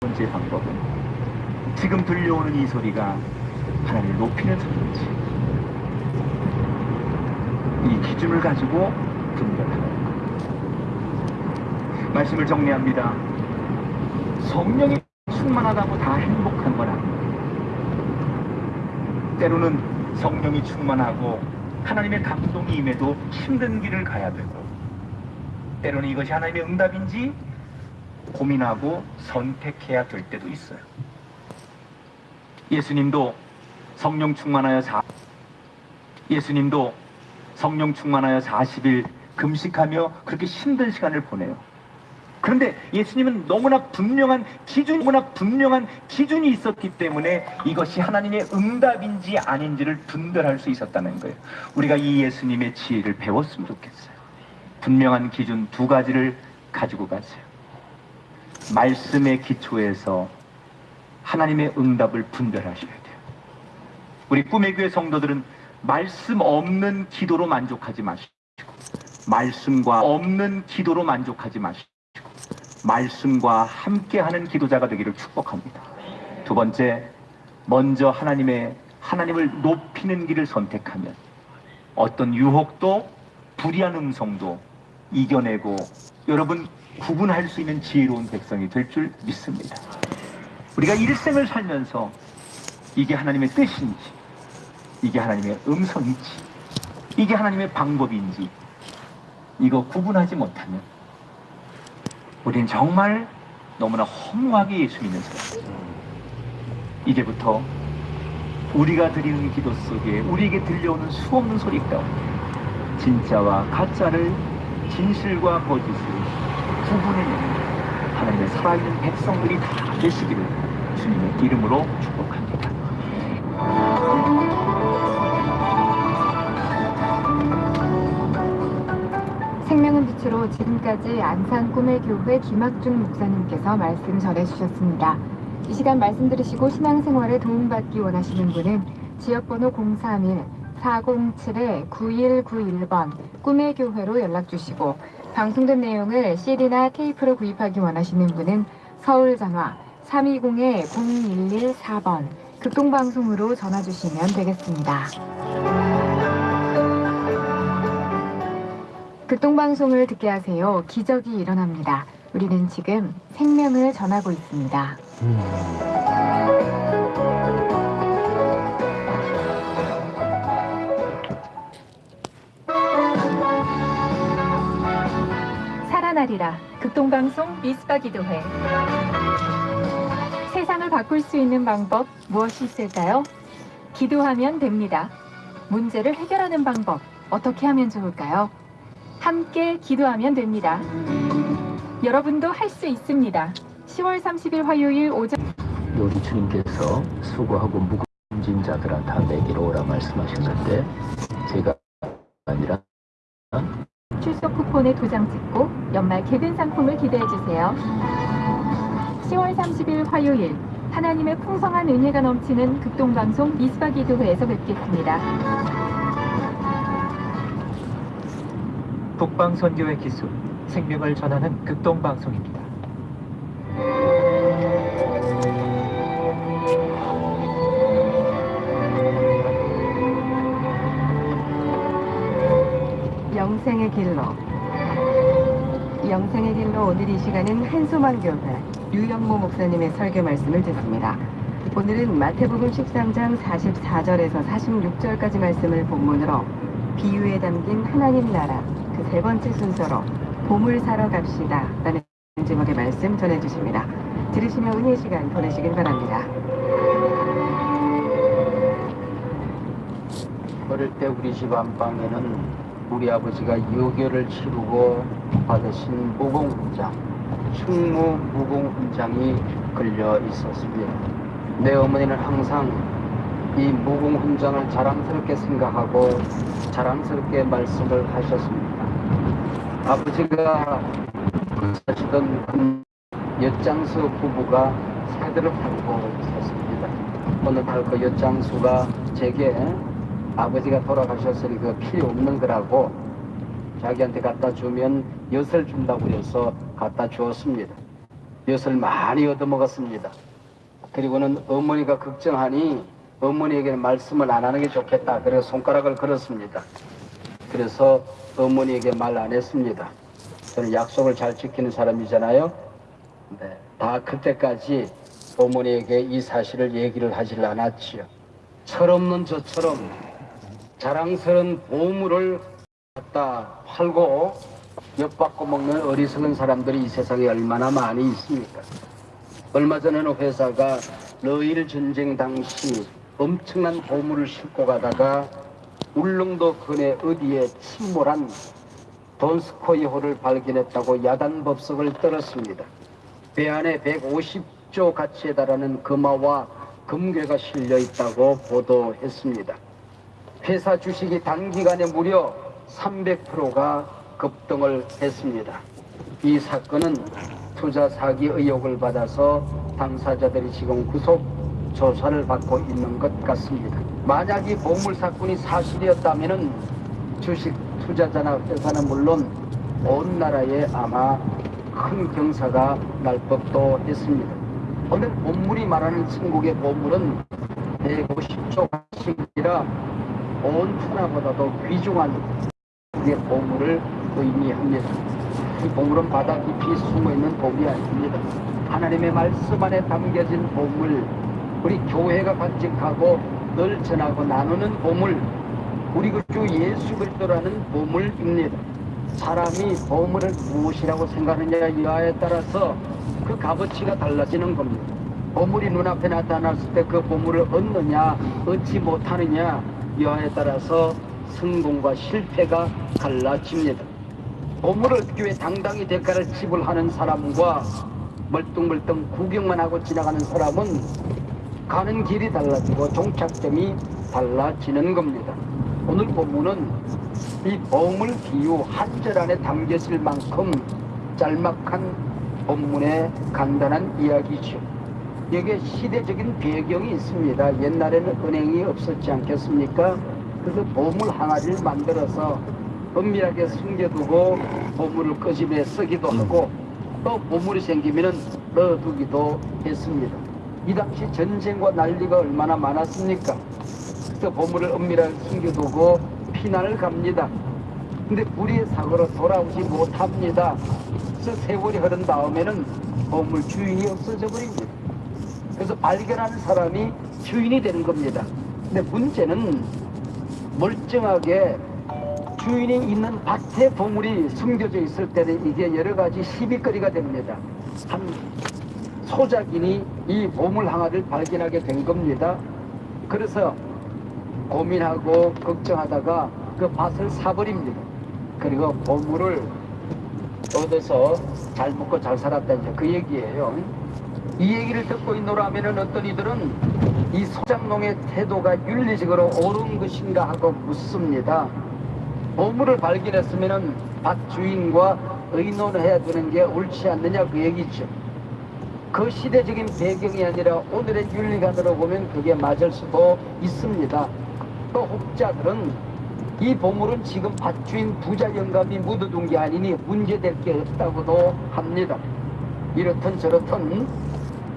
번째 방법은 지금 들려오는 이 소리가 하나님을 높이는 소리인지 이 기준을 가지고 분별하는 것. 말씀을 정리합니다. 성령이 충만하다고 다 행복한 건 아닙니다. 때로는 성령이 충만하고 하나님의 감동이 임해도 힘든 길을 가야 되고 때로는 이것이 하나님의 응답인지 고민하고 선택해야 될 때도 있어요. 예수님도 성령 충만하여 사 예수님도 성령 충만하여 40일 금식하며 그렇게 힘든 시간을 보내요. 그런데 예수님은 너무나 분명한 기준, 너무나 분명한 기준이 있었기 때문에 이것이 하나님의 응답인지 아닌지를 분별할 수 있었다는 거예요. 우리가 이 예수님의 지혜를 배웠으면 좋겠어요. 분명한 기준 두 가지를 가지고 가세요. 말씀의 기초에서 하나님의 응답을 분별하셔야 돼요. 우리 꿈의 교회 성도들은 말씀 없는 기도로 만족하지 마시고 말씀과 없는 기도로 만족하지 마시고 말씀과 함께하는 기도자가 되기를 축복합니다. 두 번째, 먼저 하나님의 하나님을 높이는 길을 선택하면 어떤 유혹도 불의한 음성도 이겨내고 여러분 구분할 수 있는 지혜로운 백성이 될 줄 믿습니다. 우리가 일생을 살면서 이게 하나님의 뜻인지, 이게 하나님의 음성인지, 이게 하나님의 방법인지, 이거 구분하지 못하면 우리는 정말 너무나 허무하게 예수 믿는 사람. 이제부터 우리가 드리는 기도 속에 우리에게 들려오는 수없는 소리 가운데 진짜와 가짜를 진실과 거짓을 구분해내는 하나님의 살아있는 백성들이 다 되시기를 주님의 이름으로 축복합니다. 생명은 빛으로 지금까지 안산 꿈의 교회 김학준 목사님께서 말씀 전해주셨습니다. 이 시간 말씀 들으시고 신앙생활에 도움받기 원하시는 분은 지역번호 031-407-9191번 꿈의 교회로 연락 주시고 방송된 내용을 CD나 테이프로 구입하기 원하시는 분은 서울 전화 320-0114번 극동방송으로 전화 주시면 되겠습니다. 극동방송을 듣게 하세요. 기적이 일어납니다. 우리는 지금 생명을 전하고 있습니다. 음. 8이라 극동방송 미스바 기도회 세상을 바꿀 수 있는 방법 무엇이 있을까요? 기도하면 됩니다. 문제를 해결하는 방법 어떻게 하면 좋을까요? 함께 기도하면 됩니다. 여러분도 할 수 있습니다. 10월 30일 화요일 오전 요리 주님께서 수고하고 무거운 자들한테 내게로 오라 말씀하셨는데 제가 아니라 출석 쿠폰에 도장 찍고 연말 개근 상품을 기대해 주세요. 10월 30일 화요일 하나님의 풍성한 은혜가 넘치는 극동방송 미스바 기도회에서 뵙겠습니다. 북방선교의 기술, 생명을 전하는 극동방송입니다. 영생의 길로 영생의 길로 오늘 이 시간은 한소망교회 류영모 목사님의 설교 말씀을 듣습니다. 오늘은 마태복음 13장 44절에서 46절까지 말씀을 본문으로 비유에 담긴 하나님 나라 그 세 번째 순서로 보물 사러 갑시다 라는 제목의 말씀 전해주십니다. 들으시며 은혜 시간 보내시길 바랍니다. 어릴 때 우리 집 안방에는 우리 아버지가 유교를 치르고 받으신 무공훈장, 충무 무공훈장이 걸려 있었습니다. 내 어머니는 항상 이 무공훈장을 자랑스럽게 생각하고 자랑스럽게 말씀을 하셨습니다. 아버지가 사시던 그 엿장수 부부가 새들을 팔고 있었습니다. 어느 날 그 엿장수가 제게 아버지가 돌아가셨으니 그 필요 없는 거라고 자기한테 갖다 주면 엿을 준다고 해서 갖다 주었습니다. 엿을 많이 얻어먹었습니다. 그리고는 어머니가 걱정하니 어머니에게 말씀을 안 하는 게 좋겠다. 그래서 손가락을 걸었습니다. 그래서 어머니에게 말 안 했습니다. 저는 약속을 잘 지키는 사람이잖아요. 네, 다 그때까지 어머니에게 이 사실을 얘기를 하질 않았지요. 철없는 저처럼 자랑스러운 보물을 갖다 팔고 엿받고 먹는 어리석은 사람들이 이 세상에 얼마나 많이 있습니까? 얼마 전에는 회사가 러일 전쟁 당시 엄청난 보물을 싣고 가다가 울릉도 근해 어디에 침몰한 돈스코이호를 발견했다고 야단 법석을 떨었습니다. 배 안에 150조 가치에 달하는 금화와 금괴가 실려 있다고 보도했습니다. 회사 주식이 단기간에 무려 300%가 급등을 했습니다. 이 사건은 투자 사기 의혹을 받아서 당사자들이 지금 구속 조사를 받고 있는 것 같습니다. 만약 이 보물 사건이 사실이었다면 주식 투자자나 회사는 물론 온 나라에 아마 큰 경사가 날 법도 했습니다. 오늘 본물이 말하는 천국의 보물은 150조 가치이라 온 천하보다도 귀중한 우리의 보물을 의미합니다. 이 보물은 바다 깊이 숨어있는 복이 아닙니다. 하나님의 말씀 안에 담겨진 보물, 우리 교회가 간직하고 늘 전하고 나누는 보물, 우리 그주 예수 그리스도라는 보물입니다. 사람이 보물을 무엇이라고 생각하느냐 이하에 따라서 그 값어치가 달라지는 겁니다. 보물이 눈앞에 나타났을 때 그 보물을 얻느냐 얻지 못하느냐 이하에 따라서 성공과 실패가 달라집니다. 보물을 얻기 위해 당당히 대가를 지불하는 사람과 멀뚱멀뚱 구경만 하고 지나가는 사람은 가는 길이 달라지고 종착점이 달라지는 겁니다. 오늘 본문은 이 보물 비유 한 절 안에 담겨질 만큼 짤막한 본문의 간단한 이야기죠. 여기에 시대적인 배경이 있습니다. 옛날에는 은행이 없었지 않겠습니까? 그래서 보물 항아리를 만들어서 은밀하게 숨겨두고 보물을 끄집에 쓰기도 하고 또 보물이 생기면 넣어두기도 했습니다. 이 당시 전쟁과 난리가 얼마나 많았습니까? 그래서 보물을 은밀하게 숨겨두고 피난을 갑니다. 근데 불의의 사고로 돌아오지 못합니다. 그래서 세월이 흐른 다음에는 보물 주인이 없어져 버립니다. 그래서 발견하는 사람이 주인이 되는 겁니다. 근데 문제는 멀쩡하게 주인이 있는 밭에 보물이 숨겨져 있을 때는 이게 여러 가지 시비거리가 됩니다. 한 소작인이 이 보물 항아를 발견하게 된 겁니다. 그래서 고민하고 걱정하다가 그 밭을 사버립니다. 그리고 보물을 얻어서 잘 먹고 잘 살았다 이제 그 얘기예요. 이 얘기를 듣고 있노라면은 어떤 이들은 이 소장농의 태도가 윤리적으로 옳은 것인가 하고 묻습니다. 보물을 발견했으면은 밭 주인과 의논해야 되는 게 옳지 않느냐 그 얘기죠. 그 시대적인 배경이 아니라 오늘의 윤리관으로 보면 그게 맞을 수도 있습니다. 또 혹자들은 이 보물은 지금 밭주인 부자 영감이 묻어둔 게 아니니 문제될 게 없다고도 합니다. 이렇든 저렇든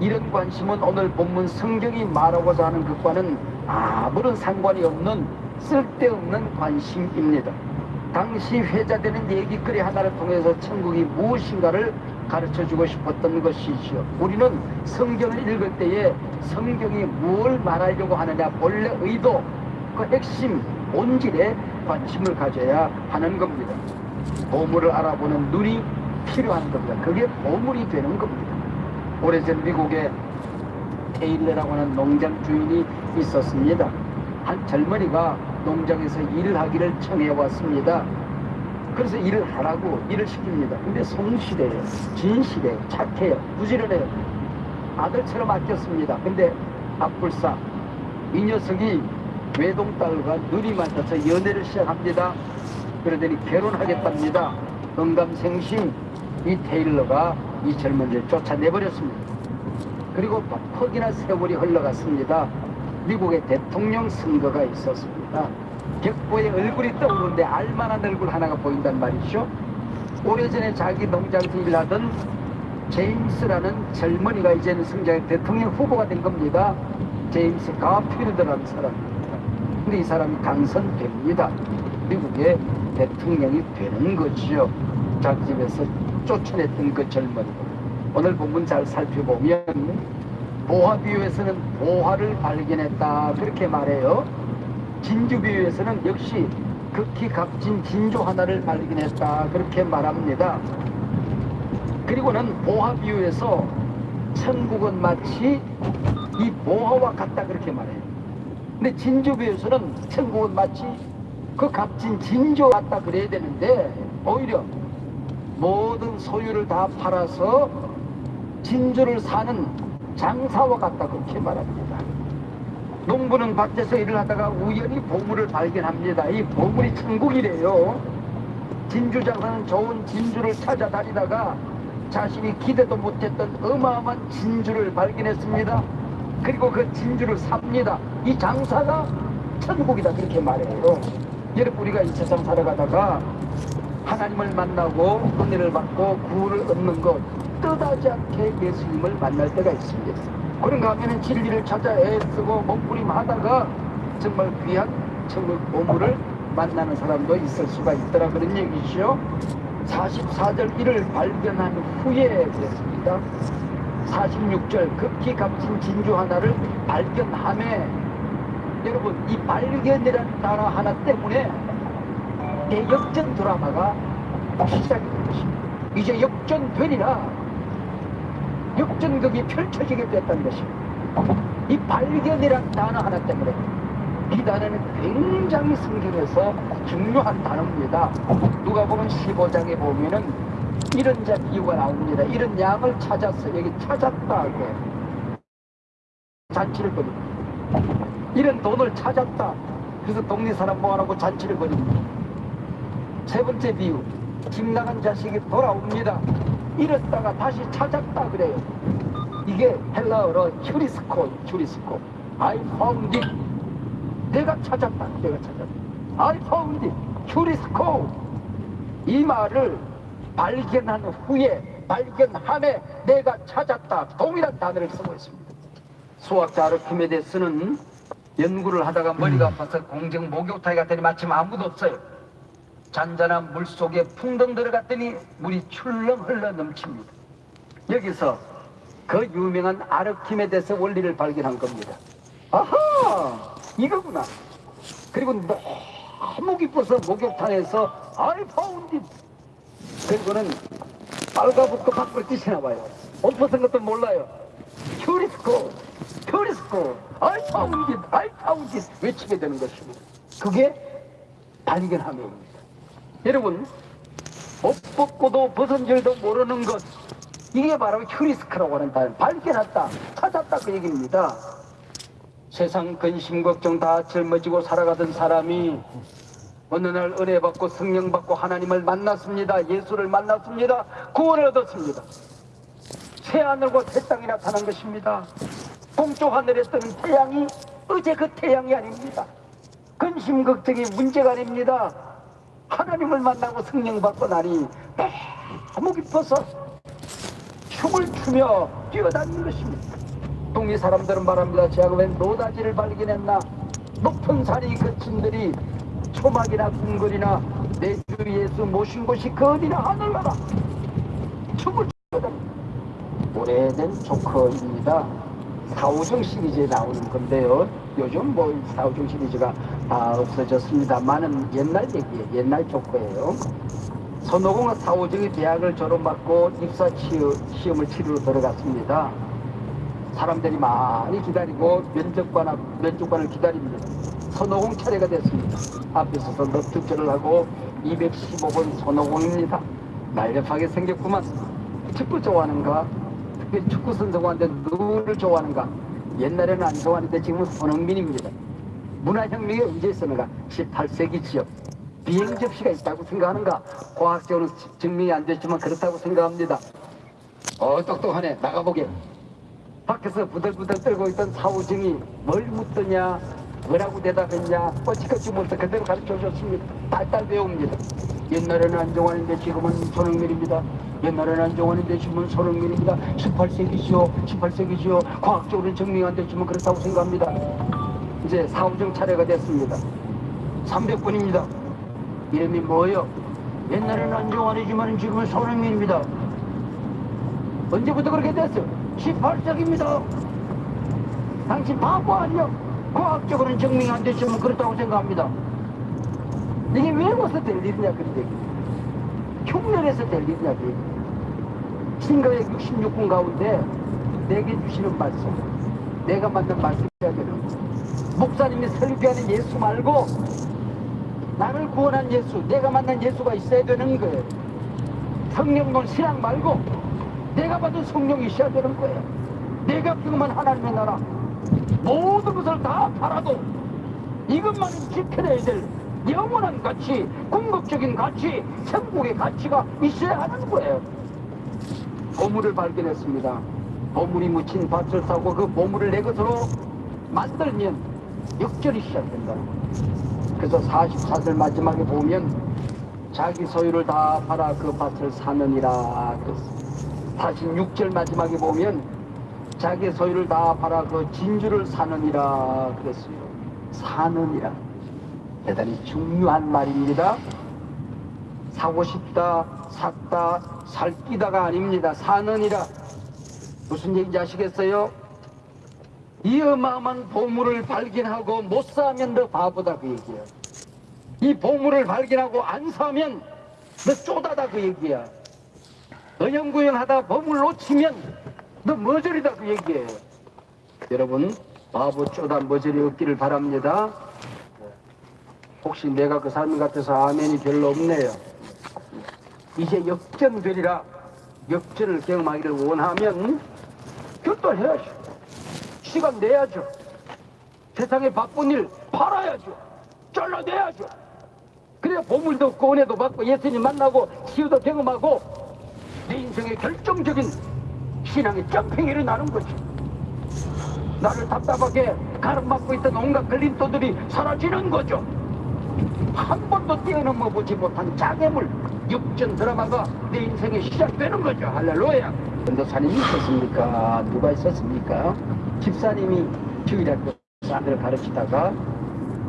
이런 관심은 오늘 본문 성경이 말하고자 하는 것과는 아무런 상관이 없는 쓸데없는 관심입니다. 당시 회자되는 얘기거리 하나를 통해서 천국이 무엇인가를 가르쳐 주고 싶었던 것이지요. 우리는 성경을 읽을 때에 성경이 뭘 말하려고 하느냐 본래 의도 그 핵심 본질에 관심을 가져야 하는 겁니다. 보물을 알아보는 눈이 필요한 겁니다. 그게 보물이 되는 겁니다. 오래전 미국에 테일러라고 하는 농장 주인이 있었습니다. 한 젊은이가 농장에서 일을 하기를 청해 왔습니다. 그래서 일을 하라고 일을 시킵니다. 근데 성실해요. 진실해요. 착해요. 부지런해요. 아들처럼 아꼈습니다. 근데 앞불사 이 녀석이 외동딸과 눈이 맞아서 연애를 시작합니다. 그러더니 결혼하겠답니다. 응감생심 이 테일러가 이 젊은이를 쫓아내버렸습니다. 그리고 퍽이나 세월이 흘러갔습니다. 미국의 대통령 선거가 있었습니다. 격보에 얼굴이 떠오르는데 알만한 얼굴 하나가 보인단 말이죠. 오래전에 자기 농장에서 일하던 제임스라는 젊은이가 이제는 승자의 대통령 후보가 된 겁니다. 제임스 가필드라는 사람입니다. 근데 이 사람이 당선됩니다. 미국의 대통령이 되는 거지요. 자기 집에서 쫓아냈던 그 젊은이. 오늘 본문 잘 살펴보면 보화 비유에서는 보화를 발견했다 그렇게 말해요. 진주 비유에서는 역시 극히 값진 진주 하나를 발견했다 그렇게 말합니다. 그리고는 보화 비유에서 천국은 마치 이 보화와 같다 그렇게 말해요. 근데 진주 비유에서는 천국은 마치 그 값진 진주와 같다 그래야 되는데 오히려 모든 소유를 다 팔아서 진주를 사는 장사와 같다 그렇게 말합니다. 농부는 밭에서 일을 하다가 우연히 보물을 발견합니다. 이 보물이 천국이래요. 진주 장사는 좋은 진주를 찾아다니다가 자신이 기대도 못했던 어마어마한 진주를 발견했습니다. 그리고 그 진주를 삽니다. 이 장사가 천국이다 그렇게 말해요. 여러분 우리가 이 세상 살아가다가 하나님을 만나고 은혜를 받고 구원을 얻는 것 뜻하지 않게 예수님을 만날 때가 있습니다. 그런가 하면 진리를 찾아 애쓰고 몸부림하다가 정말 귀한 천국 보물을 만나는 사람도 있을 수가 있더라 그런 얘기죠. 44절 이를 발견한 후에 그랬습니다. 46절 극히 값진 진주 하나를 발견함에 여러분 이 발견이라는 단어 하나 때문에 대역전 드라마가 시작이 된 것입니다. 이제 역전되리라 역전극이 펼쳐지게 됐다는 것입니다. 이 발견이라는 단어 하나 때문에 이 단어는 굉장히 성경에서 중요한 단어입니다. 누가 보면 15장에 보면은 이런 자 비유가 나옵니다. 이런 양을 찾았어. 여기 찾았다. 하고 잔치를 벌입니다. 이런 돈을 찾았다. 그래서 동네 사람 모아놓고 잔치를 벌입니다. 세 번째 비유. 집 나간 자식이 돌아옵니다. 잃었다가 다시 찾았다 그래요. 이게 헬라어로 휴리스코, 휴리스코. I found it. 내가 찾았다. 내가 찾았다. I found it. 휴리스코. 이 말을 발견한 후에 발견함에 내가 찾았다. 동일한 단어를 쓰고 있습니다. 수학자 아르키메데스는 연구를 하다가 머리가 아파서 공정 목욕탕에 갔더니 마침 아무도 없어요. 잔잔한 물 속에 풍덩 들어갔더니 물이 출렁 흘러 넘칩니다. 여기서 그 유명한 아르키메데스 원리를 발견한 겁니다. 아하! 이거구나. 그리고 너무 기뻐서 목욕탕에서 found it. 그리고는 빨가붙고 밖으로 뛰시나 봐요. 옷 벗은 것도 몰라요. I found it, I found it 외치게 되는 것입니다. 그게 발견함입니다. 여러분, 옷 벗고도 벗은 줄도 모르는 것, 이게 바로 휴리스크라고 하는 단어. 발견했다, 찾았다 그 얘기입니다. 세상 근심 걱정 다 짊어지고 살아가던 사람이 어느 날 은혜 받고 성령 받고 하나님을 만났습니다. 예수를 만났습니다. 구원을 얻었습니다. 새 하늘과 새 땅이 나타난 것입니다. 동쪽 하늘에 뜨는 태양이 어제 그 태양이 아닙니다. 근심 걱정이 문제가 아닙니다. 하나님을 만나고 성령 받고 나니 너무 기뻐서 춤을 추며 뛰어다니는 것입니다. 동네 사람들은 말합니다. 제가 웬 노다지를 발견했나? 높은 산이 그친들이 초막이나 궁궐이나 내 주 예수 모신 곳이 그 어디나 하늘나라 춤을 추거든 오래된 조커입니다. 사우정 시리즈에 나오는 건데요. 요즘 뭐 사우정 시리즈가 다 없어졌습니다만은 옛날 얘기예요. 옛날 조커예요. 손오공은 사우정이 대학을 졸업받고 입사 시험, 시험을 치르러 들어갔습니다. 사람들이 많이 기다리고 면접관 앞, 면접관을 기다립니다. 손오공 차례가 됐습니다. 앞에 서서 넙죽절을 하고 215번 손오공입니다. 날렵하게 생겼구만. 축구 좋아하는가? 특히 축구 선수한테 누구를 좋아하는가? 옛날에는 안 좋아하는데 지금은 손흥민입니다. 문화혁명이 언제 있었는가? 18세기지요. 비행 접시가 있다고 생각하는가? 과학적으로 증명이 안 됐지만 그렇다고 생각합니다. 어 똑똑하네. 나가보게. 밖에서 부들부들 떨고 있던 사우정이 뭘 묻더냐 뭐라고 대답했냐 뻗치겠지 못해 그대로 가르쳐 줬습니다. 딸딸 배웁니다. 옛날에는 안정환인데 지금은 손흥민입니다. 옛날에는 안정환이 되시면 손흥민입니다. 18세기시요, 18세기시요. 과학적으로 증명 안 되시면 그렇다고 생각합니다. 이제 사후정 차례가 됐습니다. 300분입니다. 이름이 뭐예요? 옛날에는 안정환이지만 지금은 손흥민입니다. 언제부터 그렇게 됐어? 18세기입니다. 당신 바보 아니야? 과학적으로는 증명 안 되시면 그렇다고 생각합니다. 이게 외워서 될 일이냐 그런데 흉내내서 될 일이냐 그래. 신가의 66분 가운데 내게 주시는 말씀 내가 만든 말씀이야 되는 거. 목사님이 설교하는 예수 말고 나를 구원한 예수 내가 만난 예수가 있어야 되는 거예요. 성령론 신앙 말고 내가 받은 성령이 있어야 되는 거예요. 내가 경험한 하나님의 나라 모든 것을 다 팔아도 이것만은 지켜내야 될 영원한 가치, 궁극적인 가치, 천국의 가치가 있어야 하는 거예요. 보물을 발견했습니다. 보물이 묻힌 밭을 사고 그 보물을 내 것으로 만들면 역전이 시작된다. 그래서 44절 마지막에 보면 자기 소유를 다 팔아 그 밭을 사느니라. 46절 마지막에 보면 자기 소유를 다 팔아 그 진주를 사느니라 그랬어요. 사느니라. 대단히 중요한 말입니다. 사고 싶다, 샀다, 살기다가 아닙니다. 사느니라. 무슨 얘기인지 아시겠어요? 이 어마어마한 보물을 발견하고 못 사면 너 바보다 그 얘기야. 이 보물을 발견하고 안 사면 너 쪼다다 그 얘기야. 어영구영 하다 보물 놓치면 너 머저리다 그 얘기예요. 여러분 바보 쪼다 머저리 없기를 바랍니다. 혹시 내가 그 삶 같아서 아멘이 별로 없네요. 이제 역전되리라 역전을 경험하기를 원하면 결단해야죠. 시간 내야죠. 세상에 바쁜 일 팔아야죠. 잘라내야죠. 그래야 보물도 없고 은혜도 받고 예수님 만나고 치유도 경험하고 내 인생의 결정적인 신앙의 점핑이 일어나는 거죠. 나를 답답하게 가름막고 있던 온갖 걸림돌들이 사라지는 거죠. 한 번도 뛰어넘어 보지 못한 장애물 육전 드라마가 내 인생에 시작되는 거죠. 할렐루야. 전도사님이 있었습니까? 누가 있었습니까? 집사님이 주일학교 사람들을 가르치다가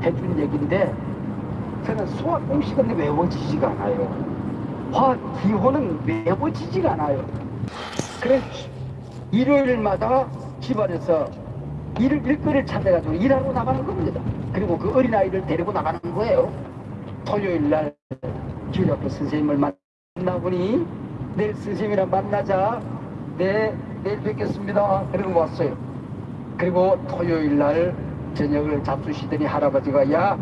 해준 얘기인데 저는 수학 공식은 외워지지가 않아요. 화학 기호는 외워지지가 않아요. 그래서 일요일마다 집안에서 일, 일거리를 찾아가지고 일하러 나가는 겁니다. 그리고 그 어린아이를 데리고 나가는 거예요. 토요일 날 주일학교 선생님을 만나보니 내일 선생님이랑 만나자. 네, 내일 뵙겠습니다. 그러고 왔어요. 그리고 토요일 날 저녁을 잡수시더니 할아버지가 야